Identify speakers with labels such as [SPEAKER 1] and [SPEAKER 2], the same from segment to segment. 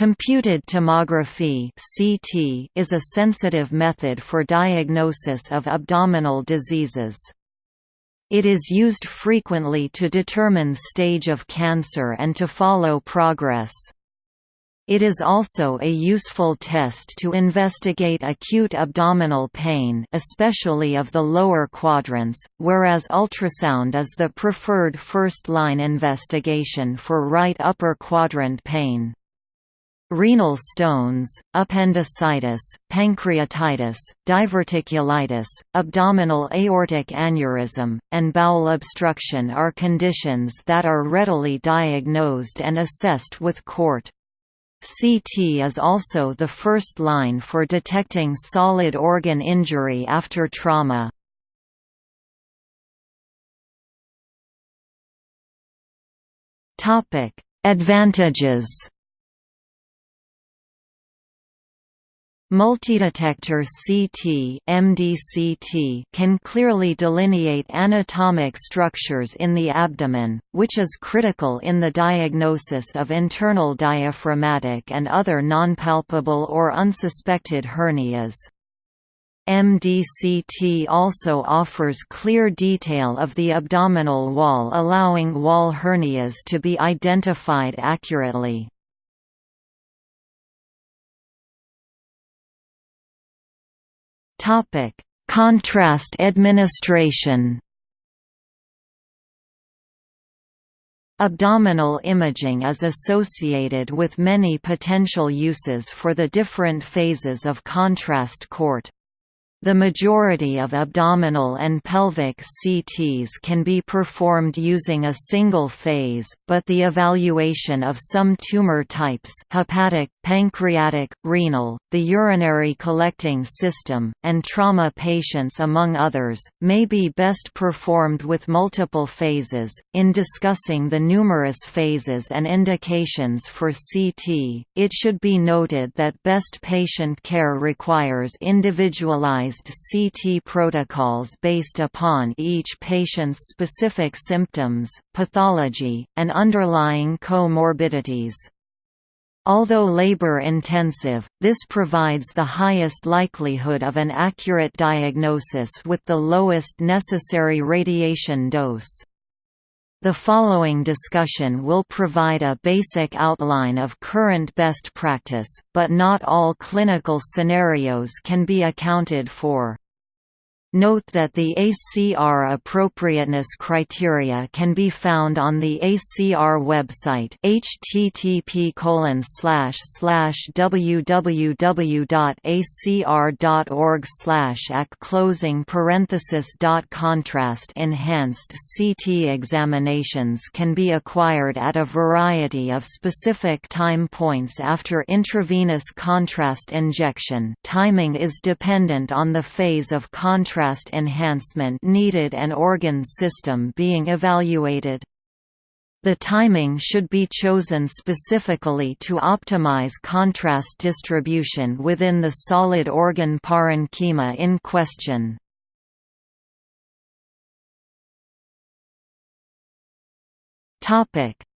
[SPEAKER 1] Computed tomography (CT) is a sensitive method for diagnosis of abdominal diseases. It is used frequently to determine stage of cancer and to follow progress. It is also a useful test to investigate acute abdominal pain especially of the lower quadrants, whereas ultrasound is the preferred first-line investigation for right upper quadrant pain. Renal stones, appendicitis, pancreatitis, diverticulitis, abdominal aortic aneurysm, and bowel obstruction are conditions that are readily diagnosed and assessed with CORT. CT is also the first line for detecting solid organ injury after trauma. Advantages Multidetector CT MDCT can clearly delineate anatomic structures in the abdomen, which is critical in the diagnosis of internal diaphragmatic and other nonpalpable or unsuspected hernias. MDCT also offers clear detail of the abdominal wall allowing wall hernias to be identified accurately. Topic: Contrast administration. Abdominal imaging is associated with many potential uses for the different phases of contrast court. The majority of abdominal and pelvic CTs can be performed using a single phase, but the evaluation of some tumor types hepatic, pancreatic, renal, the urinary collecting system, and trauma patients among others, may be best performed with multiple phases. In discussing the numerous phases and indications for CT, it should be noted that best patient care requires individualized CT protocols based upon each patient's specific symptoms, pathology, and underlying comorbidities. Although labor-intensive, this provides the highest likelihood of an accurate diagnosis with the lowest necessary radiation dose. The following discussion will provide a basic outline of current best practice, but not all clinical scenarios can be accounted for. Note that the ACR appropriateness criteria can be found on the ACR website http www.acr.org ac closing parenthesis contrast enhanced CT examinations can be acquired at a variety of specific time points after intravenous contrast injection. Timing is dependent on the phase of contrast contrast enhancement needed and organ system being evaluated. The timing should be chosen specifically to optimize contrast distribution within the solid organ parenchyma in question.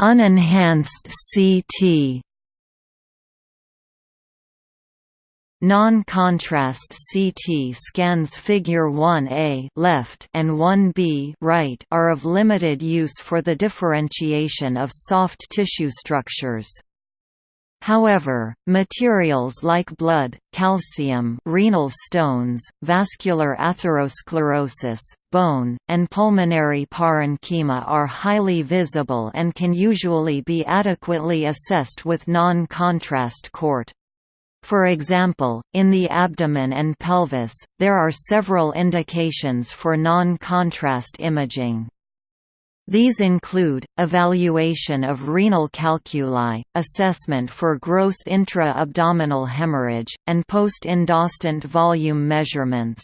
[SPEAKER 1] Unenhanced CT Non-contrast CT scans figure 1a left and 1b right are of limited use for the differentiation of soft tissue structures. However, materials like blood, calcium renal stones, vascular atherosclerosis, bone, and pulmonary parenchyma are highly visible and can usually be adequately assessed with non-contrast CORT. For example, in the abdomen and pelvis, there are several indications for non-contrast imaging. These include, evaluation of renal calculi, assessment for gross intra-abdominal hemorrhage, and post-endostant volume measurements.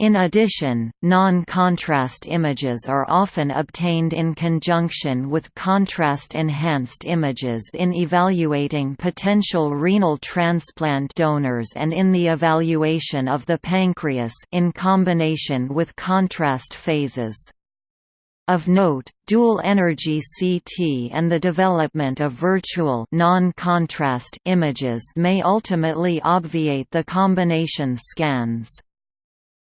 [SPEAKER 1] In addition, non-contrast images are often obtained in conjunction with contrast-enhanced images in evaluating potential renal transplant donors and in the evaluation of the pancreas in combination with contrast phases. Of note, dual-energy CT and the development of virtual non-contrast images may ultimately obviate the combination scans.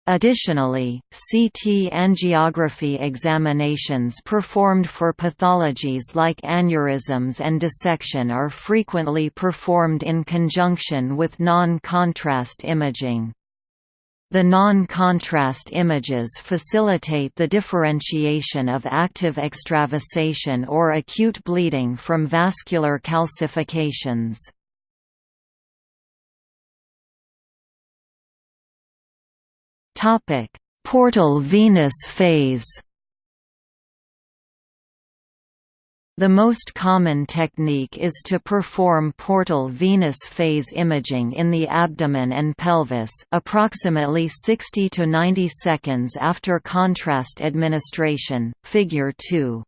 [SPEAKER 1] Additionally, CT angiography examinations performed for pathologies like aneurysms and dissection are frequently performed in conjunction with non-contrast imaging. The non-contrast images facilitate the differentiation of active extravasation or acute bleeding from vascular calcifications. Topic: Portal venous phase. The most common technique is to perform portal venous phase imaging in the abdomen and pelvis, approximately 60 to 90 seconds after contrast administration. Figure 2.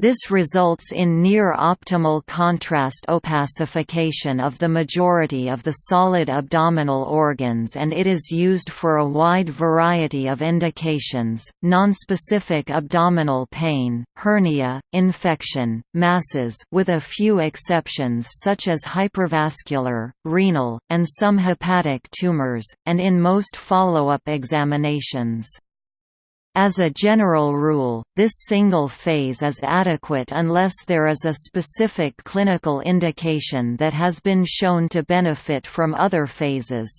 [SPEAKER 1] This results in near-optimal contrast opacification of the majority of the solid abdominal organs and it is used for a wide variety of indications, nonspecific abdominal pain, hernia, infection, masses with a few exceptions such as hypervascular, renal, and some hepatic tumors, and in most follow-up examinations. As a general rule, this single phase is adequate unless there is a specific clinical indication that has been shown to benefit from other phases.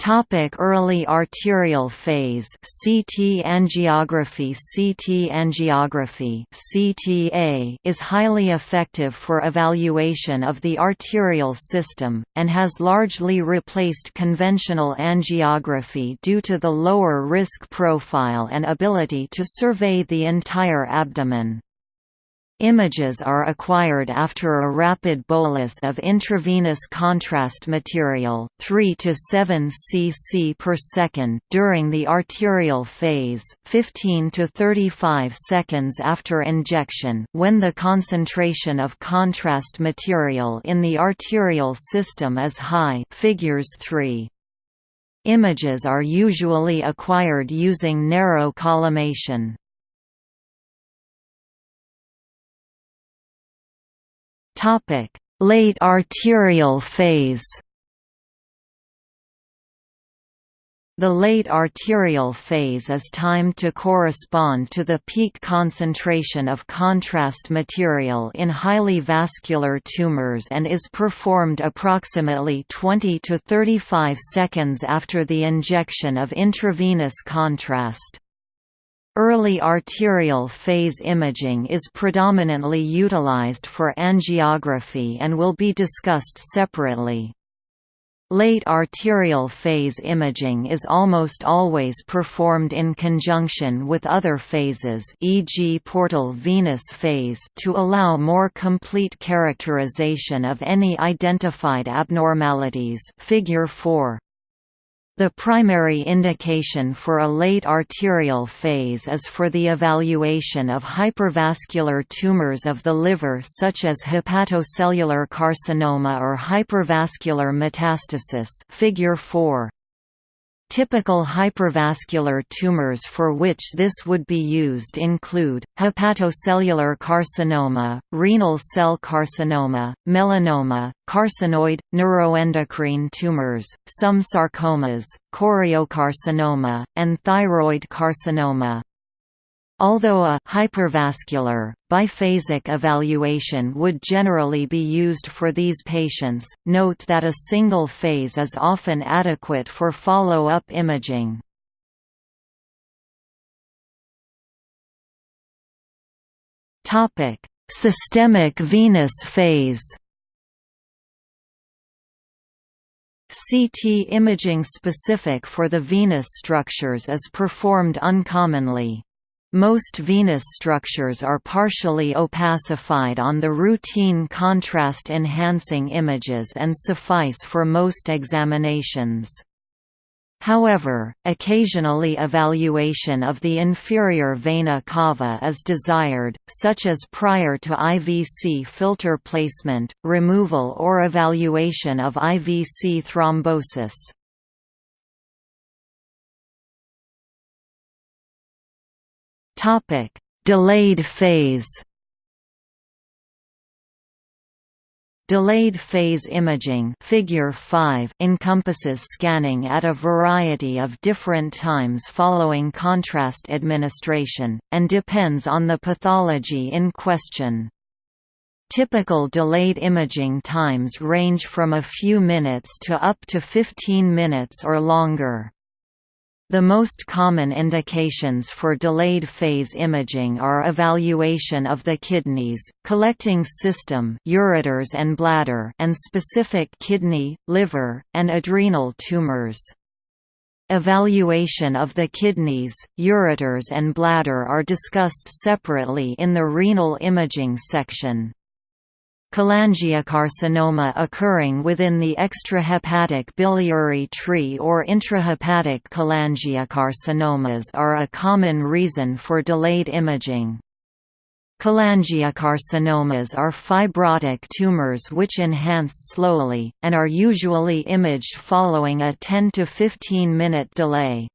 [SPEAKER 1] Topic early arterial phase CT angiography CT angiography CTA is highly effective for evaluation of the arterial system, and has largely replaced conventional angiography due to the lower risk profile and ability to survey the entire abdomen. Images are acquired after a rapid bolus of intravenous contrast material 3 to 7 cc per second during the arterial phase, 15 to 35 seconds after injection when the concentration of contrast material in the arterial system is high figures 3. Images are usually acquired using narrow collimation. Late arterial phase. The late arterial phase is timed to correspond to the peak concentration of contrast material in highly vascular tumors and is performed approximately 20 to 35 seconds after the injection of intravenous contrast. Early arterial phase imaging is predominantly utilized for angiography and will be discussed separately. Late arterial phase imaging is almost always performed in conjunction with other phases e.g. portal venous phase to allow more complete characterization of any identified abnormalities figure 4. The primary indication for a late arterial phase is for the evaluation of hypervascular tumors of the liver such as hepatocellular carcinoma or hypervascular metastasis figure 4. Typical hypervascular tumors for which this would be used include, hepatocellular carcinoma, renal cell carcinoma, melanoma, carcinoid, neuroendocrine tumors, some sarcomas, choriocarcinoma, and thyroid carcinoma. Although a hypervascular, biphasic evaluation would generally be used for these patients, note that a single phase is often adequate for follow-up imaging. Systemic venous phase CT imaging specific for the venous structures is performed uncommonly. Most venous structures are partially opacified on the routine contrast-enhancing images and suffice for most examinations. However, occasionally evaluation of the inferior vena cava is desired, such as prior to IVC filter placement, removal or evaluation of IVC thrombosis. Delayed phase Delayed phase imaging figure 5 encompasses scanning at a variety of different times following contrast administration, and depends on the pathology in question. Typical delayed imaging times range from a few minutes to up to 15 minutes or longer. The most common indications for delayed phase imaging are evaluation of the kidneys, collecting system ureters and, bladder and specific kidney, liver, and adrenal tumors. Evaluation of the kidneys, ureters and bladder are discussed separately in the renal imaging section. Cholangiocarcinoma occurring within the extrahepatic biliary tree or intrahepatic cholangiocarcinomas are a common reason for delayed imaging. Cholangiocarcinomas are fibrotic tumors which enhance slowly, and are usually imaged following a 10 to 15 minute delay.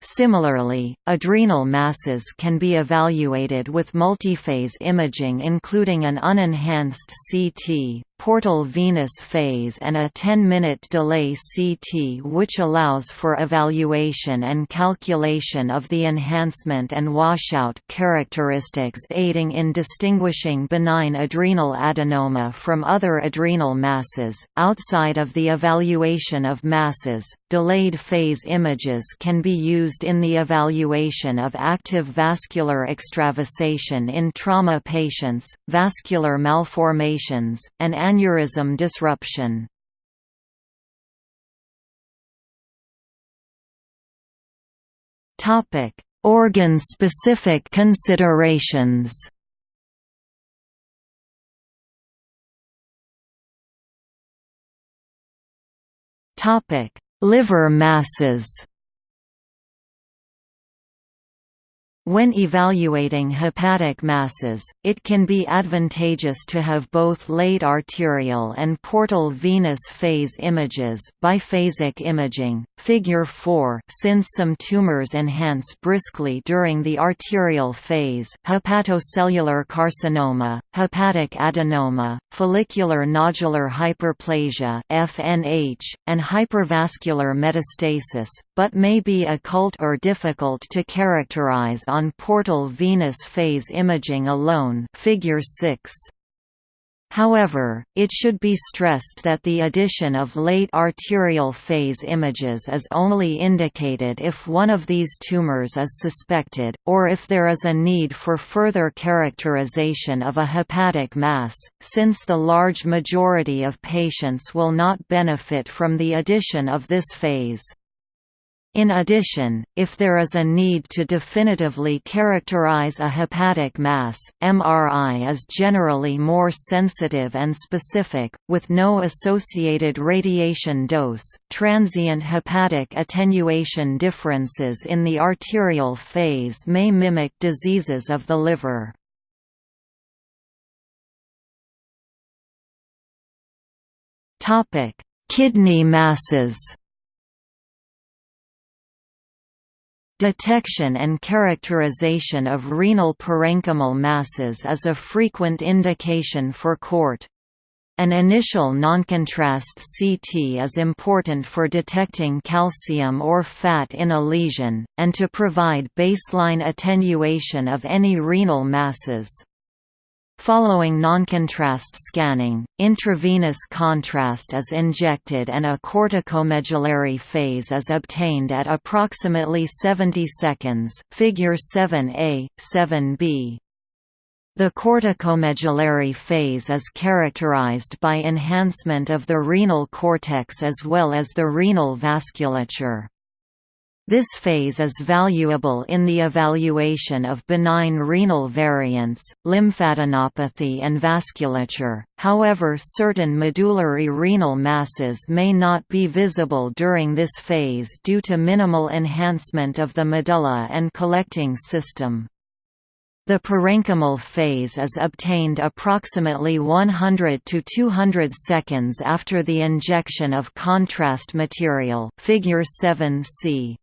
[SPEAKER 1] Similarly, adrenal masses can be evaluated with multiphase imaging including an unenhanced CT, portal venous phase and a 10-minute delay CT which allows for evaluation and calculation of the enhancement and washout characteristics aiding in distinguishing benign adrenal adenoma from other adrenal masses. Outside of the evaluation of masses, delayed phase images can be used in the evaluation of active vascular extravasation in trauma patients, vascular malformations, and aneurysm disruption. Organ-specific considerations. Topic: Liver masses. When evaluating hepatic masses, it can be advantageous to have both late arterial and portal venous phase images biphasic imaging, figure 4 since some tumors enhance briskly during the arterial phase hepatocellular carcinoma, hepatic adenoma, follicular nodular hyperplasia FNH, and hypervascular metastasis, but may be occult or difficult to characterize on on portal venous phase imaging alone figure 6. However, it should be stressed that the addition of late arterial phase images is only indicated if one of these tumors is suspected, or if there is a need for further characterization of a hepatic mass, since the large majority of patients will not benefit from the addition of this phase. In addition, if there is a need to definitively characterize a hepatic mass, MRI is generally more sensitive and specific, with no associated radiation dose. Transient hepatic attenuation differences in the arterial phase may mimic diseases of the liver. Kidney masses. Detection and characterization of renal parenchymal masses is a frequent indication for CORT. An initial noncontrast CT is important for detecting calcium or fat in a lesion, and to provide baseline attenuation of any renal masses. Following noncontrast scanning, intravenous contrast is injected and a corticomedullary phase is obtained at approximately 70 seconds figure 7a, 7b. The corticomedullary phase is characterized by enhancement of the renal cortex as well as the renal vasculature. This phase is valuable in the evaluation of benign renal variants, lymphadenopathy and vasculature, however certain medullary renal masses may not be visible during this phase due to minimal enhancement of the medulla and collecting system. The parenchymal phase is obtained approximately 100 to 200 seconds after the injection of contrast material figure 7c.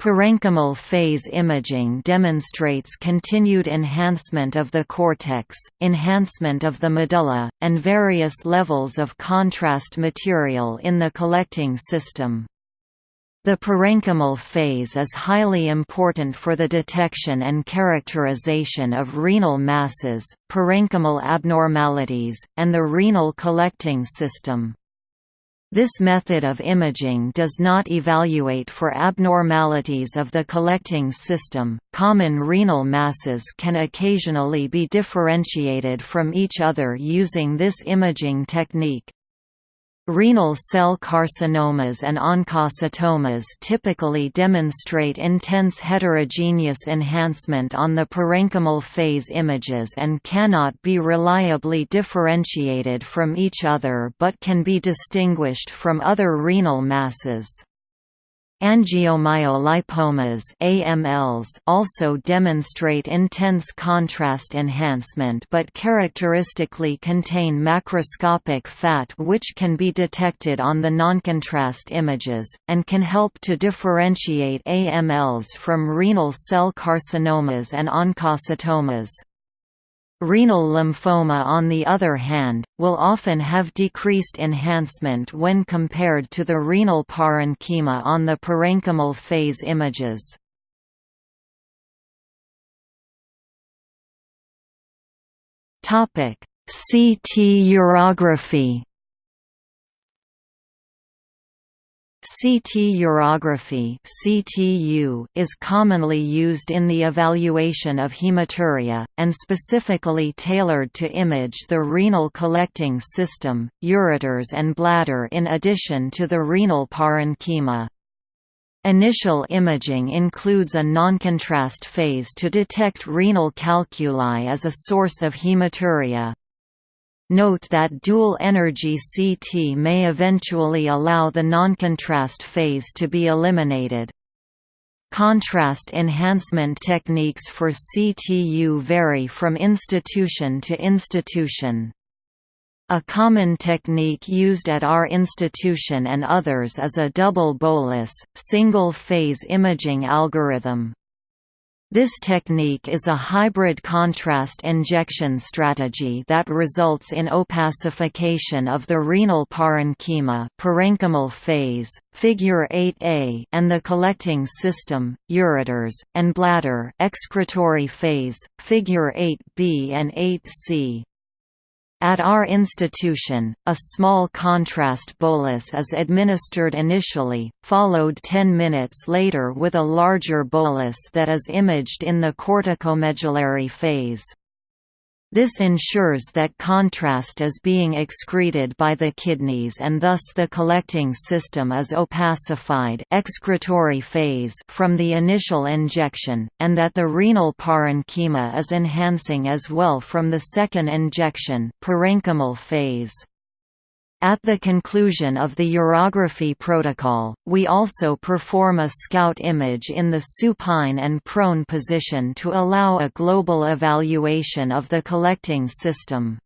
[SPEAKER 1] Parenchymal phase imaging demonstrates continued enhancement of the cortex, enhancement of the medulla, and various levels of contrast material in the collecting system. The parenchymal phase is highly important for the detection and characterization of renal masses, parenchymal abnormalities, and the renal collecting system. This method of imaging does not evaluate for abnormalities of the collecting system. Common renal masses can occasionally be differentiated from each other using this imaging technique. Renal cell carcinomas and oncocytomas typically demonstrate intense heterogeneous enhancement on the parenchymal phase images and cannot be reliably differentiated from each other but can be distinguished from other renal masses. Angiomyolipomas AMLs also demonstrate intense contrast enhancement but characteristically contain macroscopic fat which can be detected on the noncontrast images, and can help to differentiate AMLs from renal cell carcinomas and oncocytomas. Renal lymphoma on the other hand, will often have decreased enhancement when compared to the renal parenchyma on the parenchymal phase images. CT urography CT urography (CTU) is commonly used in the evaluation of hematuria, and specifically tailored to image the renal collecting system, ureters and bladder in addition to the renal parenchyma. Initial imaging includes a noncontrast phase to detect renal calculi as a source of hematuria. Note that dual-energy CT may eventually allow the noncontrast phase to be eliminated. Contrast enhancement techniques for CTU vary from institution to institution. A common technique used at our institution and others is a double bolus, single-phase imaging algorithm. This technique is a hybrid contrast injection strategy that results in opacification of the renal parenchyma parenchymal phase, figure 8a and the collecting system, ureters, and bladder excretory phase, figure 8b and 8c. At our institution, a small contrast bolus is administered initially, followed 10 minutes later with a larger bolus that is imaged in the corticomedullary phase. This ensures that contrast is being excreted by the kidneys and thus the collecting system is opacified excretory phase from the initial injection, and that the renal parenchyma is enhancing as well from the second injection parenchymal phase. At the conclusion of the urography protocol, we also perform a scout image in the supine and prone position to allow a global evaluation of the collecting system.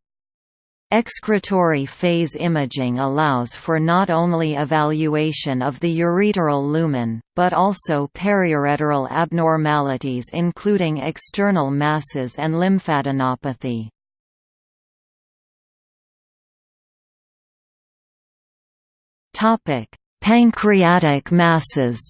[SPEAKER 1] Excretory phase imaging allows for not only evaluation of the ureteral lumen, but also periureteral abnormalities including external masses and lymphadenopathy.
[SPEAKER 2] Topic: Pancreatic masses.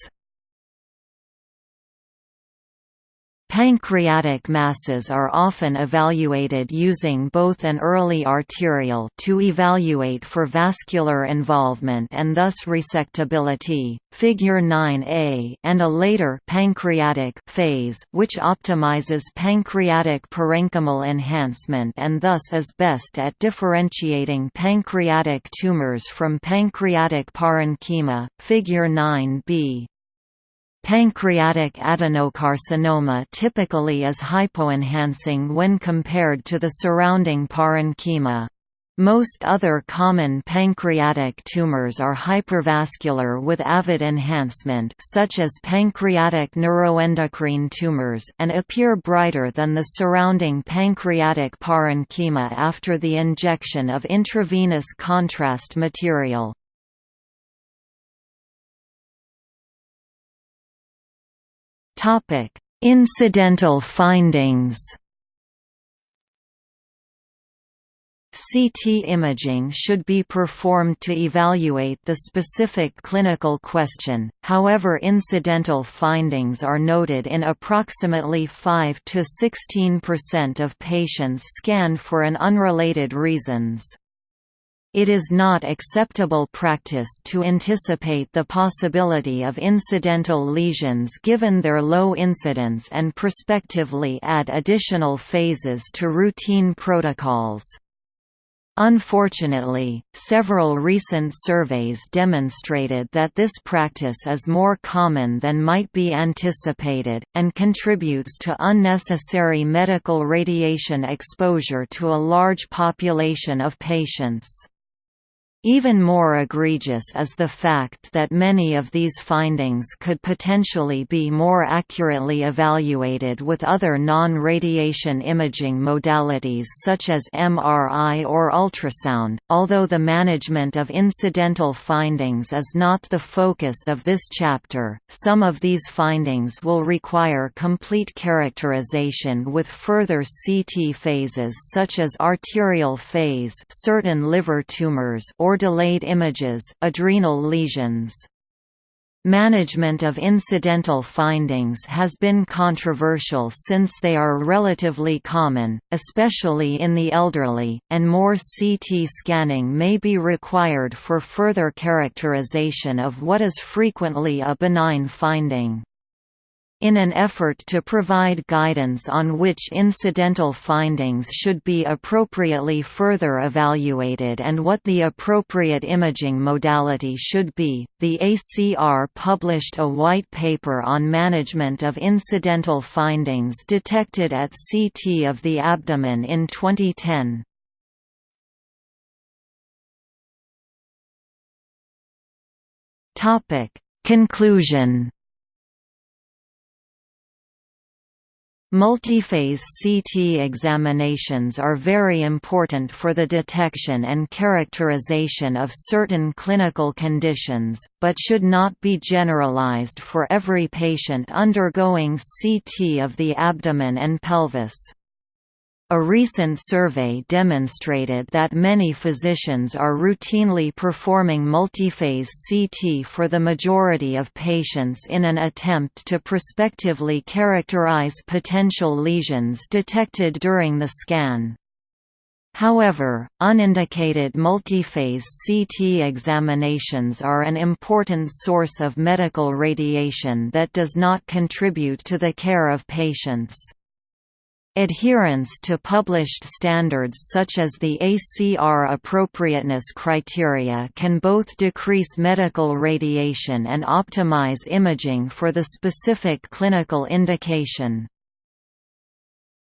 [SPEAKER 1] Pancreatic masses are often evaluated using both an early arterial to evaluate for vascular involvement and thus resectability, figure 9a, and a later pancreatic phase which optimizes pancreatic parenchymal enhancement and thus is best at differentiating pancreatic tumors from pancreatic parenchyma, figure 9b. Pancreatic adenocarcinoma typically is hypoenhancing when compared to the surrounding parenchyma. Most other common pancreatic tumors are hypervascular with avid enhancement such as pancreatic neuroendocrine tumors and appear brighter than the surrounding pancreatic parenchyma after the injection of intravenous contrast material. Incidental findings. CT imaging should be performed to evaluate the specific clinical question, however incidental findings are noted in approximately 5–16% of patients scanned for an unrelated reasons. It is not acceptable practice to anticipate the possibility of incidental lesions given their low incidence and prospectively add additional phases to routine protocols. Unfortunately, several recent surveys demonstrated that this practice is more common than might be anticipated, and contributes to unnecessary medical radiation exposure to a large population of patients. Even more egregious is the fact that many of these findings could potentially be more accurately evaluated with other non-radiation imaging modalities such as MRI or ultrasound. Although the management of incidental findings is not the focus of this chapter, some of these findings will require complete characterization with further CT phases such as arterial phase, certain liver tumors or or delayed images, adrenal lesions. Management of incidental findings has been controversial since they are relatively common, especially in the elderly, and more CT scanning may be required for further characterization of what is frequently a benign finding. In an effort to provide guidance on which incidental findings should be appropriately further evaluated and what the appropriate imaging modality should be, the ACR published a white paper on management of incidental findings detected at CT of the abdomen in 2010. Conclusion Multiphase CT examinations are very important for the detection and characterization of certain clinical conditions, but should not be generalized for every patient undergoing CT of the abdomen and pelvis. A recent survey demonstrated that many physicians are routinely performing multiphase CT for the majority of patients in an attempt to prospectively characterize potential lesions detected during the scan. However, unindicated multiphase CT examinations are an important source of medical radiation that does not contribute to the care of patients. Adherence to published standards such as the ACR appropriateness criteria can both decrease medical radiation and optimize imaging for the specific clinical indication.